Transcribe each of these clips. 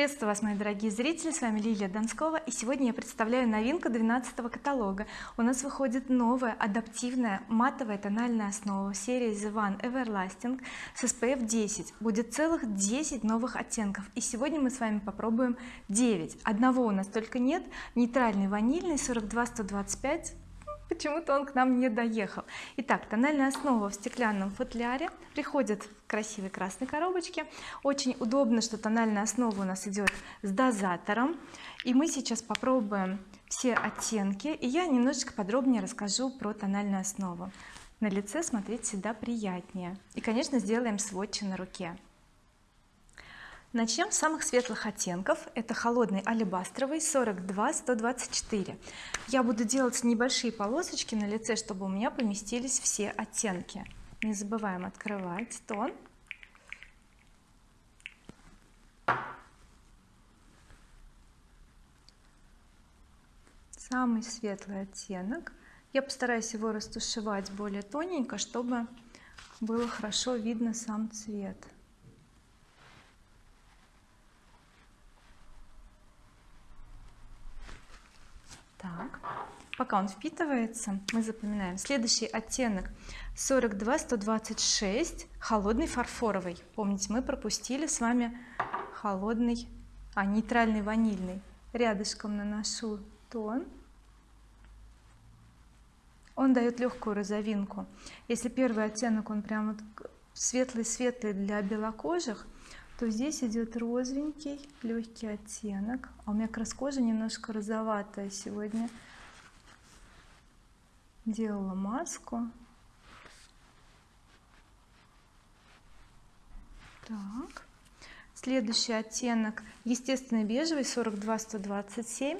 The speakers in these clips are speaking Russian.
приветствую вас мои дорогие зрители. С вами Лилия Донскова и сегодня я представляю новинку 12 каталога. У нас выходит новая адаптивная матовая тональная основа серии The One Everlasting с SPF 10 будет целых 10 новых оттенков. И сегодня мы с вами попробуем 9 одного у нас только нет. Нейтральный ванильный 42 125 почему-то он к нам не доехал. Итак тональная основа в стеклянном футляре. Приходит в красивой красной коробочке очень удобно что тональная основа у нас идет с дозатором. И мы сейчас попробуем все оттенки и я немножечко подробнее расскажу про тональную основу. На лице смотреть всегда приятнее. И конечно сделаем сводчи на руке начнем с самых светлых оттенков. Это холодный алебастровый 42 124 я буду делать небольшие полосочки на лице чтобы у меня поместились все оттенки. Не забываем открывать тон. Самый светлый оттенок. Я постараюсь его растушевать более тоненько чтобы было хорошо видно сам цвет так пока он впитывается мы запоминаем следующий оттенок. 42 126 холодный фарфоровый. Помните мы пропустили с вами холодный а нейтральный ванильный. Рядышком наношу тон. Он дает легкую розовинку. Если первый оттенок он прям светлый-светлый для белокожих то здесь идет розовенький легкий оттенок. А у меня как раз кожа немножко розоватая сегодня. Делала маску. Так. Следующий оттенок естественный бежевый 42 127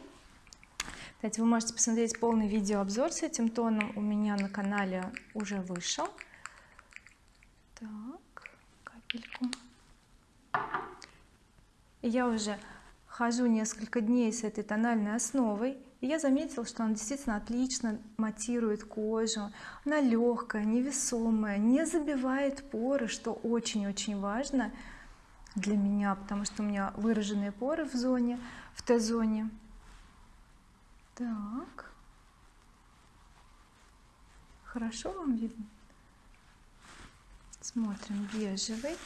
кстати вы можете посмотреть полный видеообзор с этим тоном. У меня на канале уже вышел. Так капельку я уже хожу несколько дней с этой тональной основой и я заметила что она действительно отлично матирует кожу. Она легкая невесомая не забивает поры что очень-очень важно для меня потому что у меня выраженные поры в зоне в Т-зоне. Так. Хорошо вам видно? Смотрим бежевый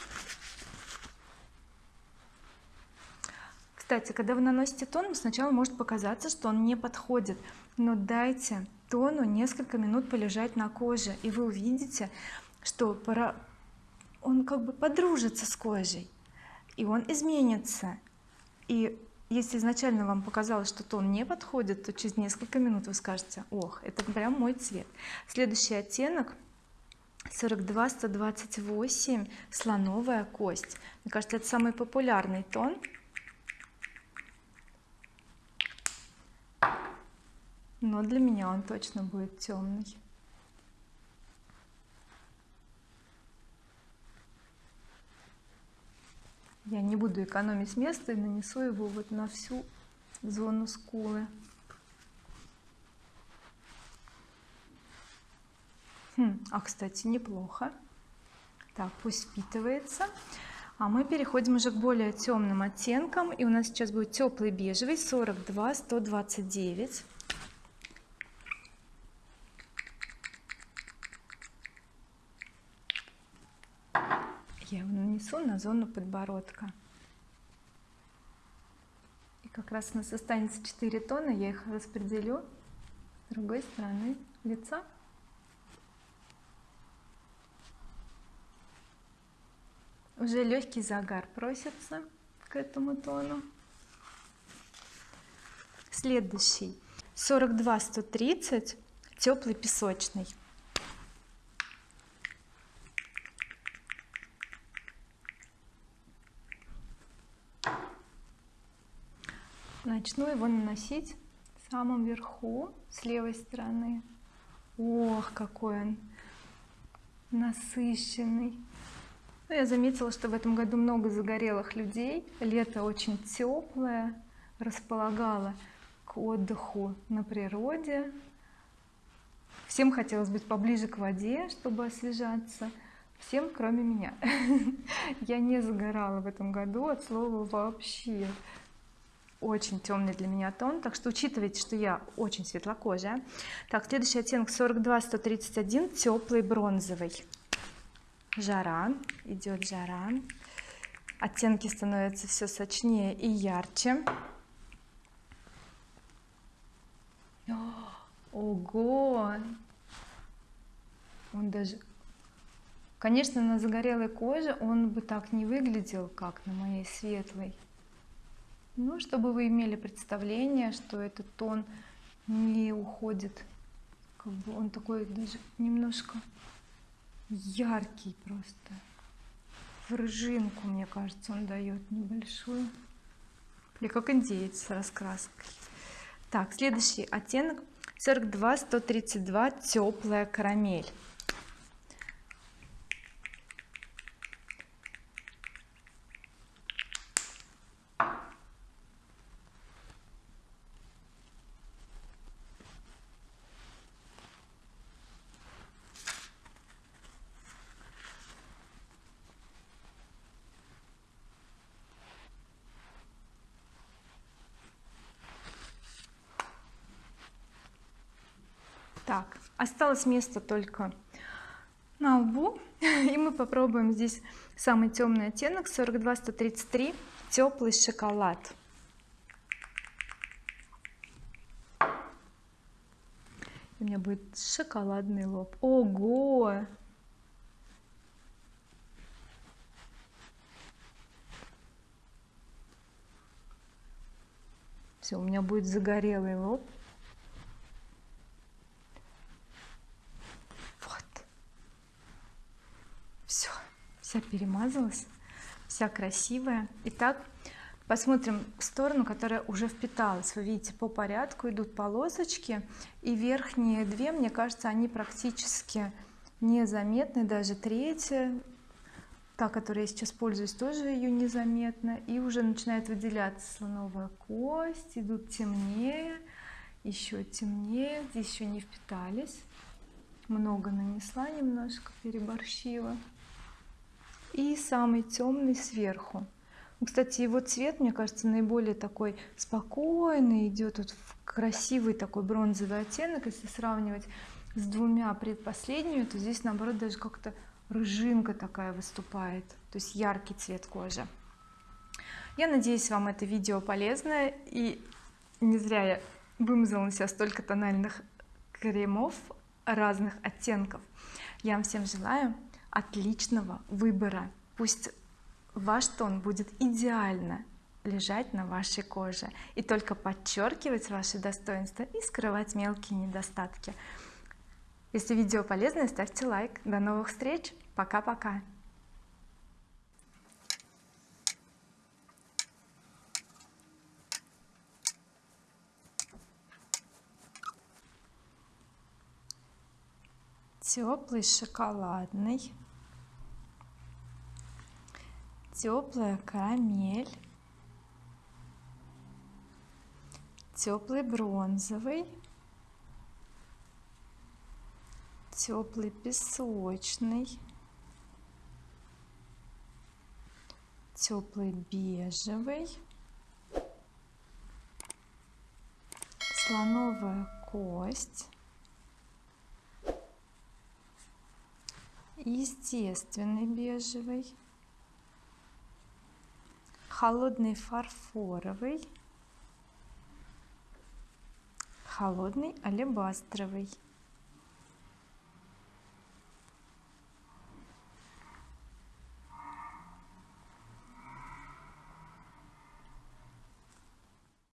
кстати когда вы наносите тон сначала может показаться что он не подходит. Но дайте тону несколько минут полежать на коже и вы увидите что пора он как бы подружится с кожей и он изменится. И если изначально вам показалось что тон не подходит то через несколько минут вы скажете ох это прям мой цвет следующий оттенок 42 128 слоновая кость. Мне кажется это самый популярный тон но для меня он точно будет темный. Я не буду экономить место и нанесу его вот на всю зону скулы. Хм, а кстати неплохо. Так пусть впитывается. А мы переходим уже к более темным оттенкам и у нас сейчас будет теплый бежевый 42 129 я его нанесу на зону подбородка. И как раз у нас останется 4 тона я их распределю с другой стороны лица. Уже легкий загар просится к этому тону. Следующий. 42 130 теплый песочный начну его наносить самом верху с левой стороны. Ох какой он насыщенный. Ну, я заметила что в этом году много загорелых людей. Лето очень теплое располагало к отдыху на природе. Всем хотелось быть поближе к воде чтобы освежаться. Всем кроме меня. Я не загорала в этом году от слова вообще очень темный для меня тон так что учитывайте что я очень светлокожая. Так следующий оттенок 42 131 теплый бронзовый. Жара идет жара. Оттенки становятся все сочнее и ярче. Ого! Он даже конечно на загорелой коже он бы так не выглядел как на моей светлой ну чтобы вы имели представление что этот тон не уходит как бы он такой даже немножко яркий просто. В рыжинку мне кажется он дает небольшую. Или как индеец с раскраской. Так следующий оттенок. 42 132 теплая карамель так осталось место только на лбу. И мы попробуем здесь самый темный оттенок 42 133 теплый шоколад. У меня будет шоколадный лоб. Ого! Все у меня будет загорелый лоб вся перемазалась вся красивая. Итак посмотрим сторону которая уже впиталась. Вы видите по порядку идут полосочки и верхние две мне кажется они практически незаметны. Даже третья та которой я сейчас пользуюсь тоже ее незаметно и уже начинает выделяться слоновая кость идут темнее еще темнее здесь еще не впитались. Много нанесла немножко переборщила и самый темный сверху. Кстати его цвет мне кажется наиболее такой спокойный идет вот в красивый такой бронзовый оттенок. Если сравнивать с двумя предпоследними то здесь наоборот даже как-то рыжинка такая выступает то есть яркий цвет кожи. Я надеюсь вам это видео полезное и не зря я вымазала на себя столько тональных кремов разных оттенков. Я вам всем желаю отличного выбора. Пусть ваш тон будет идеально лежать на вашей коже. И только подчеркивать ваши достоинства и скрывать мелкие недостатки. Если видео полезное ставьте лайк. До новых встреч. Пока-пока. Теплый шоколадный теплая карамель теплый бронзовый теплый песочный теплый бежевый слоновая кость естественный бежевый холодный фарфоровый. Холодный алебастровый